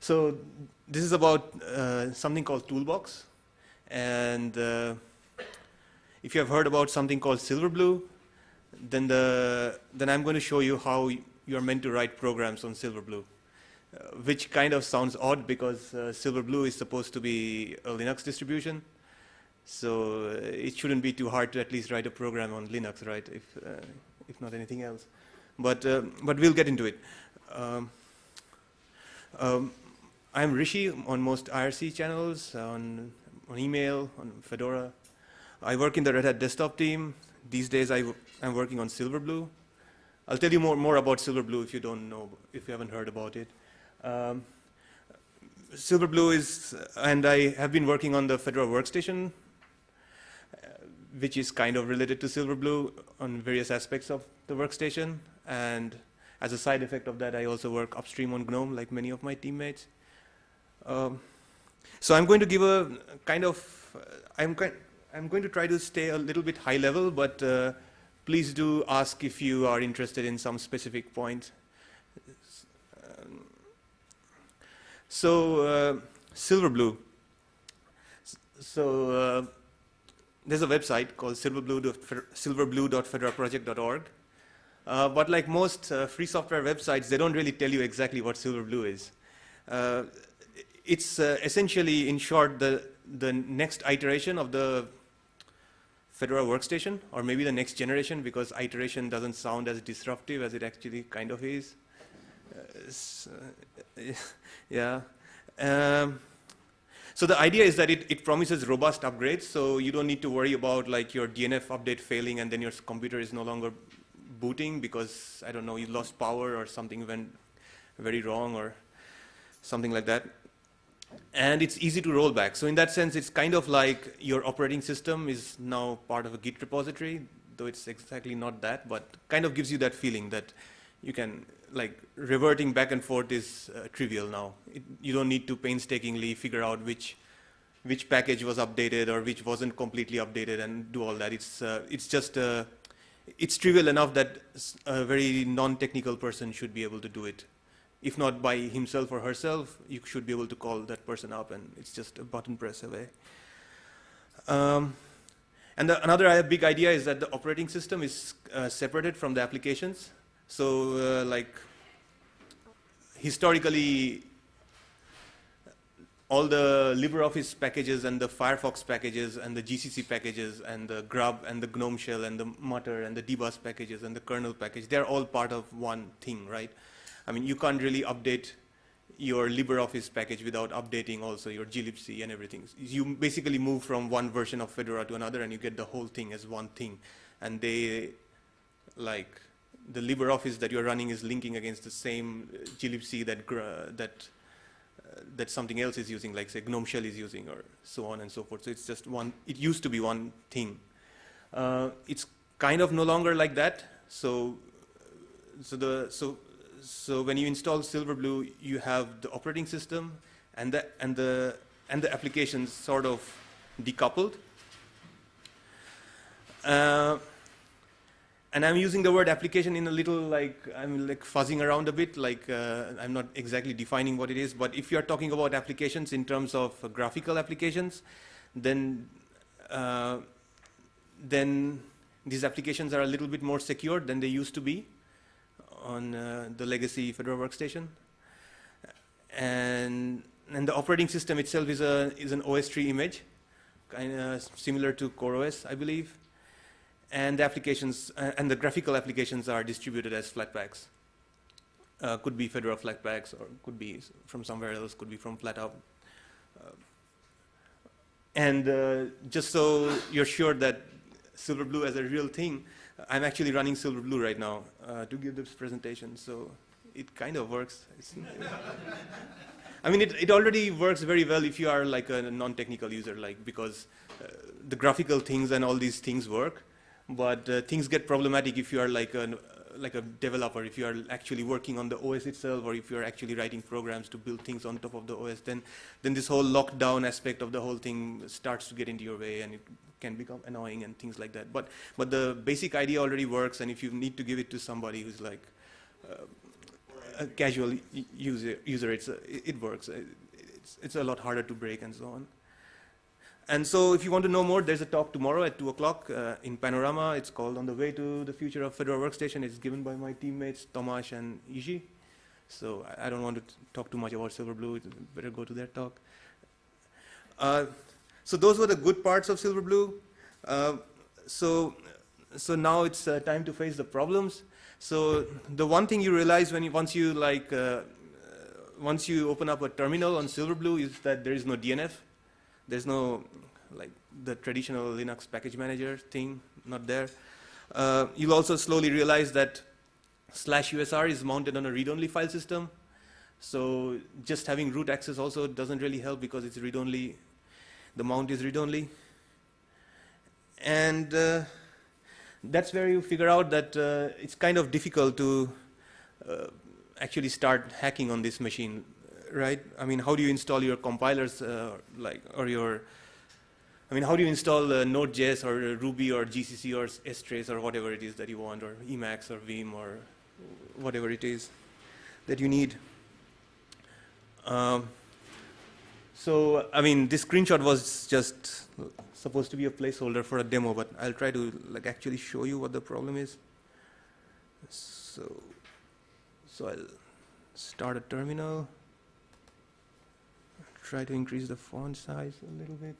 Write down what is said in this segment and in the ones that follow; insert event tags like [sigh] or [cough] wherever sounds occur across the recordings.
So this is about uh, something called Toolbox. And uh, if you have heard about something called Silverblue, then, the, then I'm going to show you how you're meant to write programs on Silverblue, uh, which kind of sounds odd because uh, Silverblue is supposed to be a Linux distribution. So uh, it shouldn't be too hard to at least write a program on Linux, right, if, uh, if not anything else. But, but we'll get into it. Um, um, I'm Rishi on most IRC channels, on, on email, on Fedora. I work in the Red Hat desktop team. These days I, am working on Silverblue. I'll tell you more, more about Silverblue if you don't know, if you haven't heard about it. Um, Silverblue is, and I have been working on the Fedora workstation, which is kind of related to Silverblue on various aspects of the workstation. And as a side effect of that, I also work upstream on GNOME, like many of my teammates. Um, so I'm going to give a kind of, uh, I'm, I'm going to try to stay a little bit high level, but uh, please do ask if you are interested in some specific point. Um, so uh, Silverblue. So uh, there's a website called silverblue.fedoraproject.org. Uh, but like most uh, free software websites, they don't really tell you exactly what Silverblue is. Uh, it's uh, essentially, in short, the, the next iteration of the Fedora workstation, or maybe the next generation, because iteration doesn't sound as disruptive as it actually kind of is. Uh, [laughs] yeah. Um, so the idea is that it, it, promises robust upgrades, so you don't need to worry about like your DNF update failing and then your computer is no longer booting because, I don't know, you lost power or something went very wrong or something like that and it's easy to roll back. So in that sense, it's kind of like your operating system is now part of a Git repository, though it's exactly not that, but kind of gives you that feeling that you can, like, reverting back and forth is uh, trivial now. It, you don't need to painstakingly figure out which which package was updated or which wasn't completely updated and do all that. It's, uh, it's just, uh, it's trivial enough that a very non-technical person should be able to do it if not by himself or herself, you should be able to call that person up and it's just a button press away. Um, and the, another big idea is that the operating system is uh, separated from the applications. So uh, like historically, all the LibreOffice packages and the Firefox packages and the GCC packages and the Grub and the GNOME shell and the Mutter and the dbus packages and the kernel package, they're all part of one thing, right? I mean, you can't really update your LibreOffice package without updating also your glibc and everything. You basically move from one version of Fedora to another and you get the whole thing as one thing. And they, like, the LibreOffice that you're running is linking against the same glibc that, that, uh, that something else is using, like say GNOME Shell is using or so on and so forth. So it's just one, it used to be one thing. Uh, it's kind of no longer like that. So, so the, so so when you install Silverblue, you have the operating system and the, and the, and the applications sort of decoupled. Uh, and I'm using the word application in a little like, I'm like fuzzing around a bit, like uh, I'm not exactly defining what it is, but if you're talking about applications in terms of uh, graphical applications, then, uh, then these applications are a little bit more secure than they used to be on uh, the legacy Fedora workstation. And, and the operating system itself is, a, is an OS tree image, kind of similar to CoreOS, I believe. And the applications, uh, and the graphical applications are distributed as Flatpaks. Uh, could be Fedora Flatpaks, or could be from somewhere else, could be from FlatHub. Uh, and uh, just so you're sure that Silverblue as a real thing, I'm actually running Silverblue right now uh, to give this presentation, so it kind of works. [laughs] I mean, it, it already works very well if you are like a non-technical user, like because uh, the graphical things and all these things work, but uh, things get problematic if you are like a, like a developer, if you are actually working on the OS itself, or if you are actually writing programs to build things on top of the OS, then, then this whole lockdown aspect of the whole thing starts to get into your way, and it can become annoying and things like that. But, but the basic idea already works, and if you need to give it to somebody who's like, uh, a casual user, user it's a, it works. It's, it's a lot harder to break and so on. And so if you want to know more, there's a talk tomorrow at 2 o'clock uh, in Panorama. It's called On the Way to the Future of Fedora Workstation. It's given by my teammates, Tomasz and Iji. So I, I don't want to talk too much about Silverblue. Better go to their talk. Uh, so those were the good parts of Silverblue. Uh, so, so now it's uh, time to face the problems. So the one thing you realize when you, once you like, uh, once you open up a terminal on Silverblue is that there is no DNF. There's no like the traditional Linux package manager thing, not there. Uh, you'll also slowly realize that slash USR is mounted on a read-only file system. So just having root access also doesn't really help because it's read-only, the mount is read-only. And uh, that's where you figure out that uh, it's kind of difficult to uh, actually start hacking on this machine right? I mean, how do you install your compilers, uh, like, or your, I mean, how do you install uh, Node.js or Ruby or GCC or strace or whatever it is that you want, or Emacs or Vim or whatever it is that you need. Um, so, I mean, this screenshot was just supposed to be a placeholder for a demo, but I'll try to like actually show you what the problem is. So, so I'll start a terminal try to increase the font size a little bit.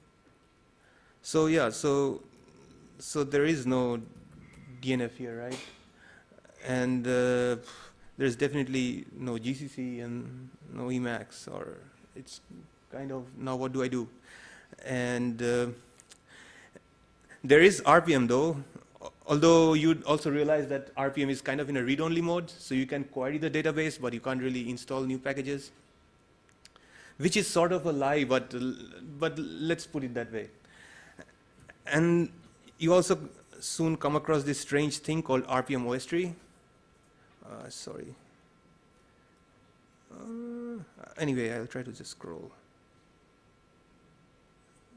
So yeah, so so there is no DNF here, right? And uh, there's definitely no GCC and no Emacs, or it's kind of now what do I do? And uh, there is RPM though, although you'd also realize that RPM is kind of in a read-only mode, so you can query the database, but you can't really install new packages which is sort of a lie, but, but let's put it that way. And you also soon come across this strange thing called RPM OS tree. Uh, sorry. Uh, anyway, I'll try to just scroll.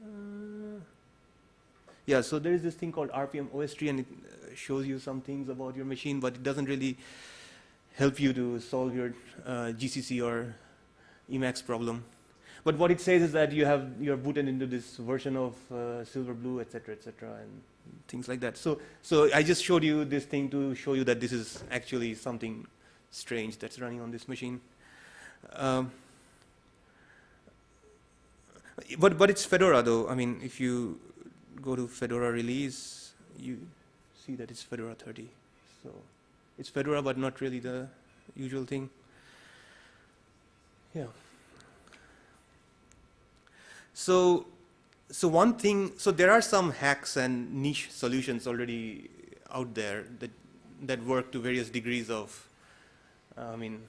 Uh, yeah, so there is this thing called RPM OS tree, and it uh, shows you some things about your machine, but it doesn't really help you to solve your uh, GCC or Emacs problem. But what it says is that you have you're booted into this version of uh, Silverblue, etc., cetera, et cetera, and things like that. So, so I just showed you this thing to show you that this is actually something strange that's running on this machine. Um, but but it's Fedora though. I mean, if you go to Fedora release, you see that it's Fedora 30. So it's Fedora, but not really the usual thing. Yeah. So, so one thing, so there are some hacks and niche solutions already out there that, that work to various degrees of, I mean,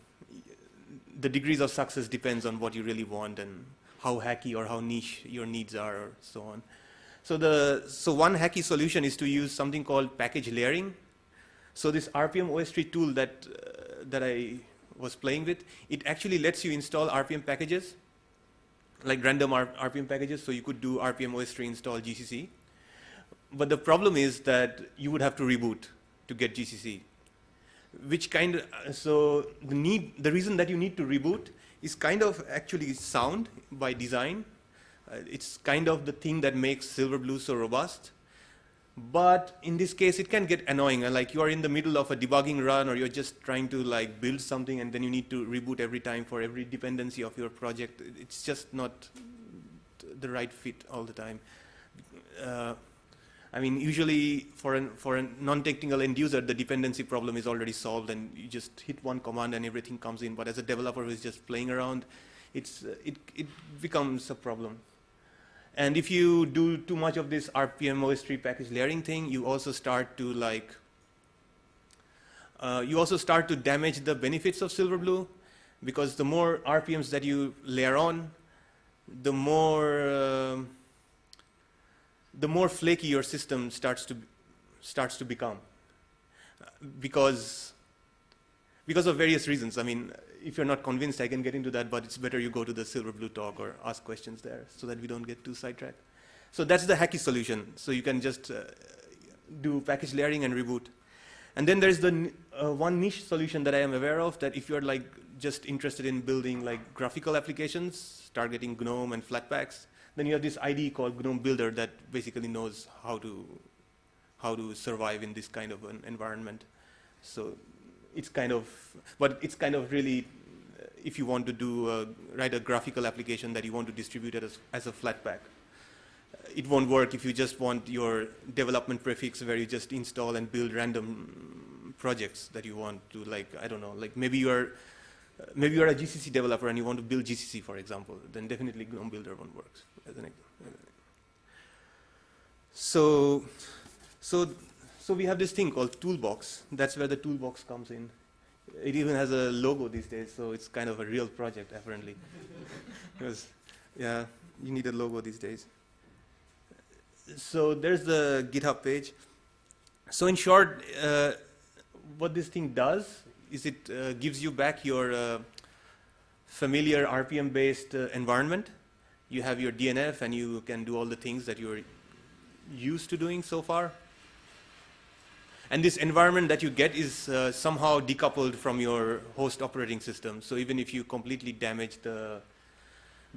the degrees of success depends on what you really want and how hacky or how niche your needs are or so on. So the, so one hacky solution is to use something called package layering. So this RPM OS tree tool that, uh, that I was playing with, it actually lets you install RPM packages like random R RPM packages, so you could do RPM OS tree install GCC. But the problem is that you would have to reboot to get GCC, which kind of, so the need, the reason that you need to reboot is kind of actually sound by design. Uh, it's kind of the thing that makes Silverblue so robust. But in this case, it can get annoying. Like you are in the middle of a debugging run or you're just trying to like build something and then you need to reboot every time for every dependency of your project. It's just not the right fit all the time. Uh, I mean, usually for, an, for a non-technical end user, the dependency problem is already solved and you just hit one command and everything comes in. But as a developer who's just playing around, it's, it, it becomes a problem. And if you do too much of this RPM OS tree package layering thing, you also start to like, uh, you also start to damage the benefits of Silverblue because the more RPMs that you layer on, the more, uh, the more flaky your system starts to, starts to become. Because, because of various reasons. I mean, if you're not convinced, I can get into that, but it's better you go to the Silverblue talk or ask questions there so that we don't get too sidetracked. So that's the hacky solution. So you can just uh, do package layering and reboot. And then there's the uh, one niche solution that I am aware of that if you're like just interested in building like graphical applications, targeting GNOME and Flatpaks, then you have this IDE called GNOME Builder that basically knows how to how to survive in this kind of an environment. So it's kind of, but it's kind of really, uh, if you want to do a, write a graphical application that you want to distribute as, as a Flatpak, it won't work if you just want your development prefix where you just install and build random projects that you want to like, I don't know, like maybe you're, uh, maybe you're a GCC developer and you want to build GCC, for example, then definitely GNOME Builder won't work. So, so, so we have this thing called Toolbox. That's where the Toolbox comes in. It even has a logo these days, so it's kind of a real project, apparently. [laughs] because, yeah, you need a logo these days so there's the GitHub page. So in short, uh, what this thing does is it uh, gives you back your uh, familiar RPM-based uh, environment. You have your DNF and you can do all the things that you're used to doing so far. And this environment that you get is uh, somehow decoupled from your host operating system. So even if you completely damage the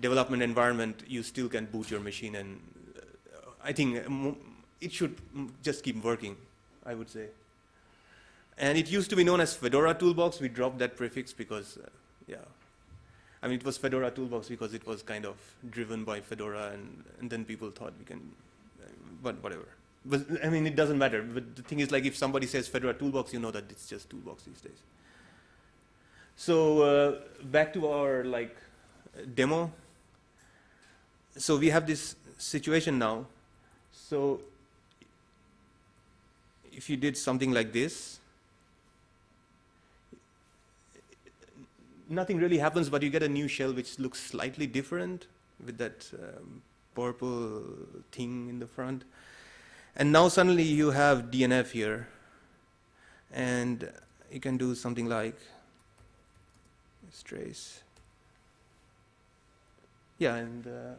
development environment, you still can boot your machine and I think it should just keep working, I would say. And it used to be known as Fedora Toolbox. We dropped that prefix because, uh, yeah. I mean, it was Fedora Toolbox because it was kind of driven by Fedora, and, and then people thought we can, uh, but whatever. But I mean, it doesn't matter. But the thing is, like, if somebody says Fedora Toolbox, you know that it's just Toolbox these days. So uh, back to our like demo. So we have this situation now so if you did something like this, nothing really happens, but you get a new shell which looks slightly different with that um, purple thing in the front. And now suddenly you have DNF here, and you can do something like trace. Yeah, and uh,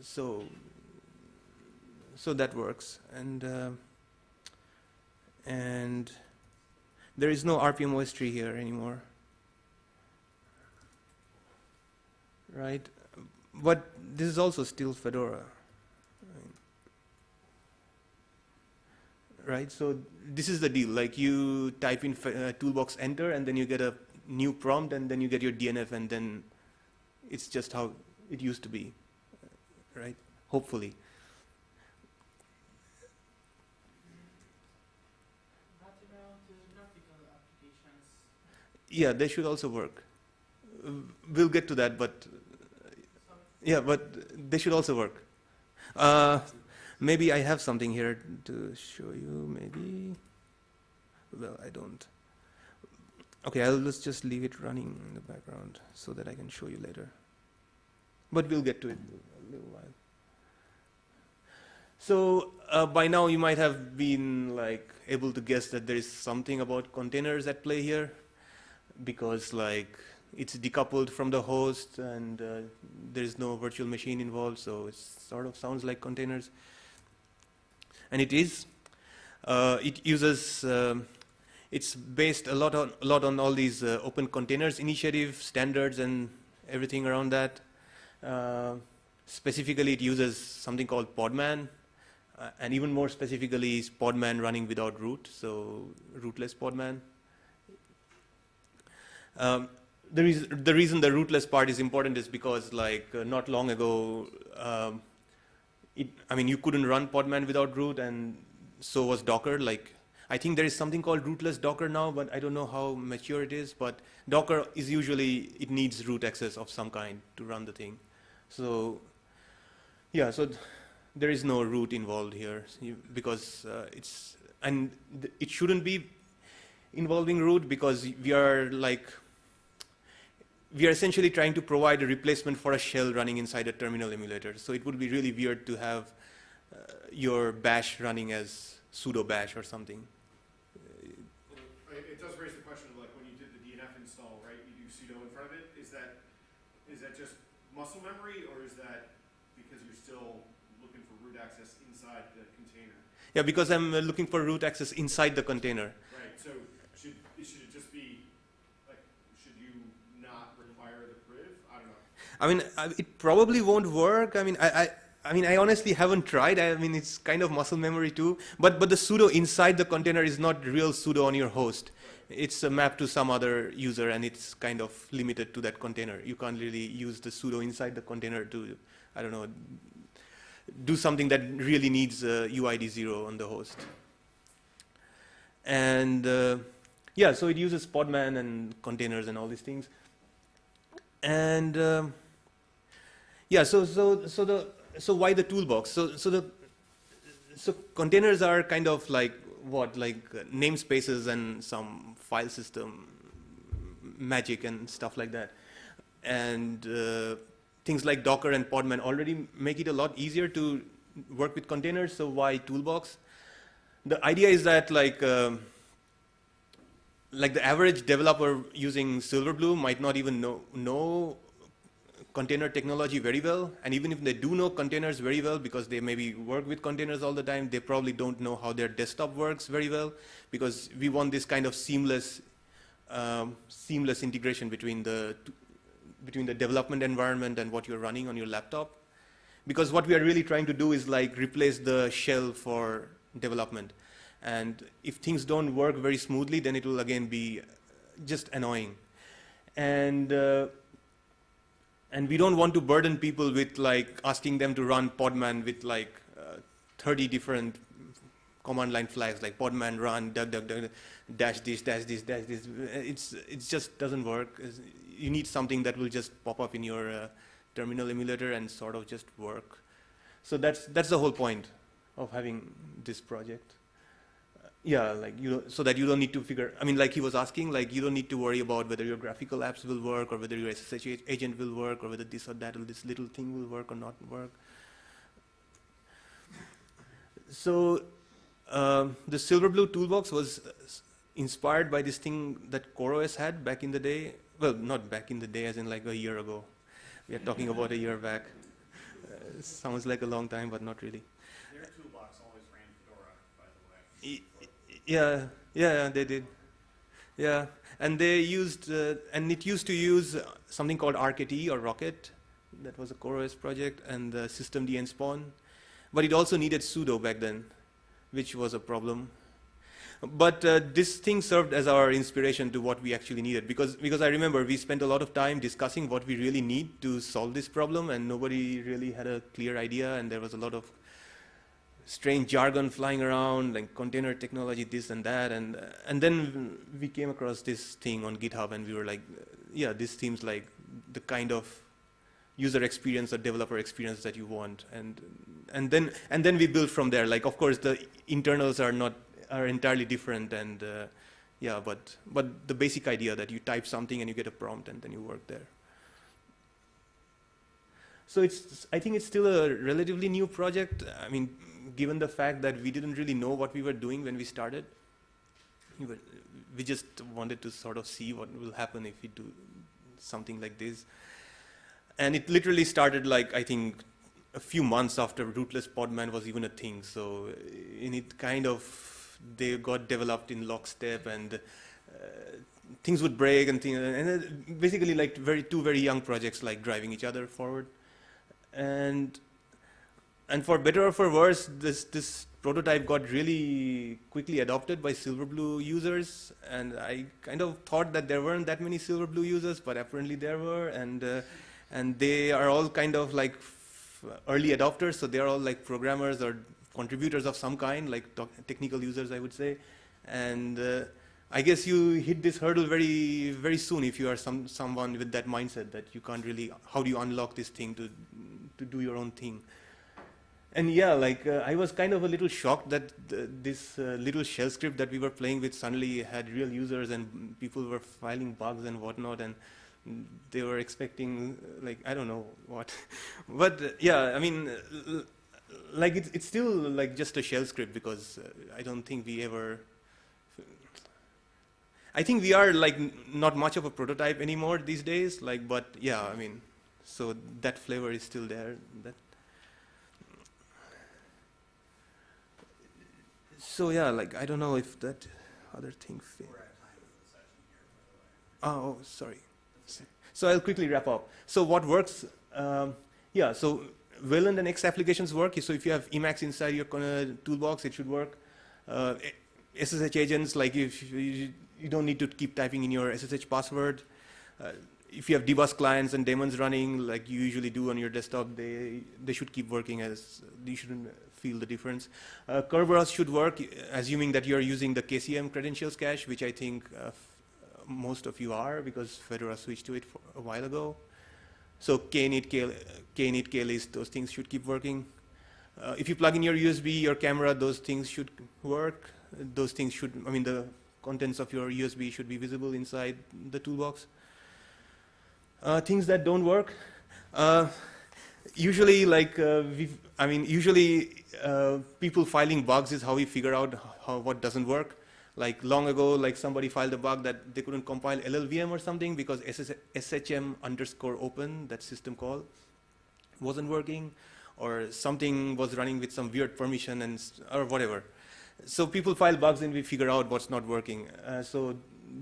so so that works. And, uh, and there is no RPM OS tree here anymore. Right? But this is also still Fedora. Right? So this is the deal. Like you type in uh, toolbox enter and then you get a new prompt and then you get your DNF and then it's just how it used to be. Right? Hopefully. Yeah, they should also work. We'll get to that, but yeah, but they should also work. Uh, maybe I have something here to show you, maybe. Well, I don't. Okay, I'll let's just leave it running in the background so that I can show you later. But we'll get to it in a little while. So uh, by now you might have been like able to guess that there is something about containers at play here because like it's decoupled from the host and uh, there is no virtual machine involved, so it sort of sounds like containers. And it is. Uh, it uses, um, it's based a lot on, a lot on all these uh, open containers initiative standards and everything around that. Uh, specifically, it uses something called Podman, uh, and even more specifically is Podman running without root, so rootless Podman. Um, the, reason, the reason the rootless part is important is because like uh, not long ago, um, it, I mean, you couldn't run Podman without root and so was Docker. Like, I think there is something called rootless Docker now, but I don't know how mature it is. But Docker is usually, it needs root access of some kind to run the thing. So, yeah, so th there is no root involved here because uh, it's, and it shouldn't be involving root because we are like we are essentially trying to provide a replacement for a shell running inside a terminal emulator. So it would be really weird to have uh, your bash running as sudo bash or something. It does raise the question of like when you did the DNF install, right? You do sudo in front of it. Is that is that just muscle memory or is that because you're still looking for root access inside the container? Yeah, because I'm uh, looking for root access inside the container. Right. So should should it just be like should I mean, it probably won't work. I mean, I, I, I mean, I honestly haven't tried. I mean, it's kind of muscle memory too. But, but the sudo inside the container is not real sudo on your host. It's a map to some other user, and it's kind of limited to that container. You can't really use the sudo inside the container to, I don't know, do something that really needs uh, UID zero on the host. And uh, yeah, so it uses Podman and containers and all these things. And um, yeah, so so so the so why the toolbox? So so the so containers are kind of like what like uh, namespaces and some file system magic and stuff like that. And uh, things like Docker and Podman already make it a lot easier to work with containers. So why toolbox? The idea is that like um, like the average developer using Silverblue might not even know, know container technology very well. And even if they do know containers very well, because they maybe work with containers all the time, they probably don't know how their desktop works very well, because we want this kind of seamless, um, seamless integration between the, between the development environment and what you're running on your laptop. Because what we are really trying to do is like replace the shell for development. And if things don't work very smoothly, then it will again be just annoying. And, uh, and we don't want to burden people with like asking them to run Podman with like uh, 30 different command line flags like podman run duck duck duck dash this dash this dash this. It's it just doesn't work. You need something that will just pop up in your uh, terminal emulator and sort of just work. So that's that's the whole point of having this project yeah, like you so that you don't need to figure. I mean, like he was asking, like you don't need to worry about whether your graphical apps will work or whether your SSH agent will work or whether this or that or this little thing will work or not work. So um, the Silverblue toolbox was inspired by this thing that CoreOS had back in the day. Well, not back in the day, as in like a year ago. We are talking about a year back. Uh, sounds like a long time, but not really. Their toolbox always ran Fedora, by the way. Yeah, yeah, they did. Yeah, and they used, uh, and it used to use something called RKT or Rocket. That was a CoreOS project, and the systemd nspawn. But it also needed sudo back then, which was a problem. But uh, this thing served as our inspiration to what we actually needed because, because I remember we spent a lot of time discussing what we really need to solve this problem and nobody really had a clear idea and there was a lot of strange jargon flying around, like container technology, this and that, and uh, and then we came across this thing on GitHub, and we were like, yeah, this seems like the kind of user experience or developer experience that you want, and and then and then we built from there. Like, of course, the internals are not are entirely different, and uh, yeah, but but the basic idea that you type something and you get a prompt, and then you work there. So it's, I think it's still a relatively new project. I mean, given the fact that we didn't really know what we were doing when we started, we, just wanted to sort of see what will happen if we do something like this. And it literally started like, I think, a few months after rootless podman was even a thing. So in it kind of, they got developed in lockstep and uh, things would break and things, and basically like very two very young projects like driving each other forward. And and for better or for worse, this, this prototype got really quickly adopted by Silverblue users. And I kind of thought that there weren't that many Silverblue users, but apparently there were. And, uh, and they are all kind of like early adopters, so they're all like programmers or contributors of some kind, like technical users, I would say. And uh, I guess you hit this hurdle very, very soon if you are some, someone with that mindset that you can't really, how do you unlock this thing to, to do your own thing? And yeah, like uh, I was kind of a little shocked that th this uh, little shell script that we were playing with suddenly had real users and people were filing bugs and whatnot, and they were expecting uh, like I don't know what, [laughs] but uh, yeah, I mean, like it's it's still like just a shell script because uh, I don't think we ever. I think we are like not much of a prototype anymore these days. Like, but yeah, I mean, so that flavor is still there. That So yeah, like I don't know if that other thing fit. Oh, sorry. So I'll quickly wrap up. So what works Um, yeah, so Wayland and X applications work. So if you have Emacs inside your toolbox, it should work. Uh, SSH agents, like if you, you don't need to keep typing in your SSH password. Uh, if you have dbus clients and daemons running, like you usually do on your desktop, they they should keep working as you shouldn't feel the difference. Uh, Kerberos should work, assuming that you're using the KCM credentials cache, which I think uh, most of you are because Fedora switched to it a while ago. So K-init, K, K-init, K-list, those things should keep working. Uh, if you plug in your USB, your camera, those things should work. Those things should, I mean, the contents of your USB should be visible inside the toolbox. Uh, things that don't work. Uh, usually, like, uh, I mean, usually uh, people filing bugs is how we figure out how, what doesn't work. Like long ago, like somebody filed a bug that they couldn't compile LLVM or something because SS SHM underscore open, that system call, wasn't working, or something was running with some weird permission and or whatever. So people file bugs and we figure out what's not working. Uh, so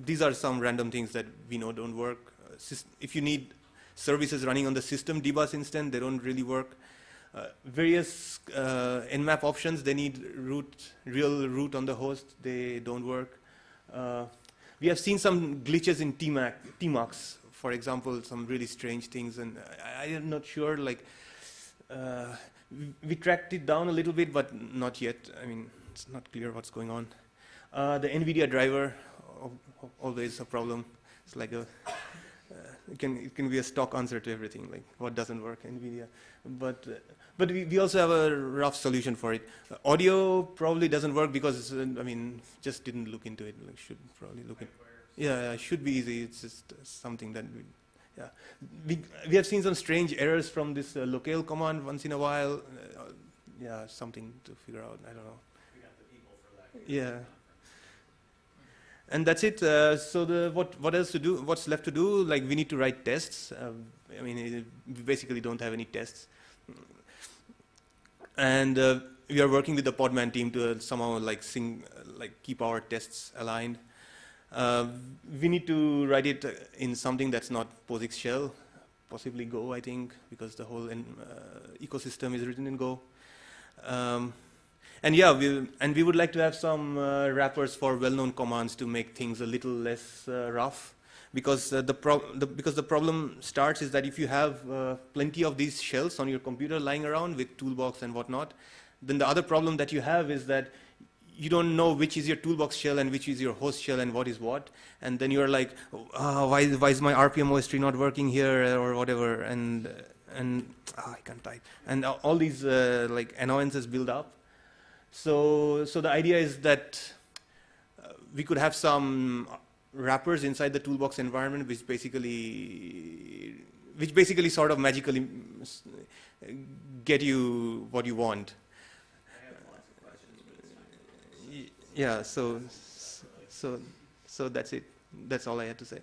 these are some random things that we know don't work. Uh, if you need services running on the system dbus instance, they don't really work. Uh, various uh, nmap options, they need root, real root on the host, they don't work. Uh, we have seen some glitches in TMAC, TMUX, for example, some really strange things, and I, I am not sure, like, uh, we, we tracked it down a little bit, but not yet. I mean, it's not clear what's going on. Uh, the NVIDIA driver, always a problem. It's like a it can it can be a stock answer to everything like what doesn't work NVIDIA. But uh, but we, we also have a rough solution for it. Uh, audio probably doesn't work because uh, I mean just didn't look into it like should probably look at yeah, yeah should be easy. It's just something that we yeah. We, we have seen some strange errors from this uh, locale command once in a while. Uh, yeah something to figure out. I don't know. Yeah and that's it. Uh, so the, what, what else to do? What's left to do? Like we need to write tests. Um, I mean, we basically don't have any tests. And uh, we are working with the Podman team to uh, somehow like sing, like keep our tests aligned. Uh, we need to write it in something that's not POSIX shell, possibly Go, I think, because the whole uh, ecosystem is written in Go. Um, and yeah, we, and we would like to have some uh, wrappers for well-known commands to make things a little less uh, rough. Because, uh, the, the, because the problem starts is that if you have uh, plenty of these shells on your computer lying around with toolbox and whatnot, then the other problem that you have is that you don't know which is your toolbox shell and which is your host shell and what is what. And then you're like, oh, why, why is my rpm-ostree not working here or whatever? And, and oh, I can't type. And all these uh, like annoyances build up. So, so the idea is that uh, we could have some wrappers inside the toolbox environment which basically which basically sort of magically get you what you want. Yeah, so so so that's it. That's all I had to say.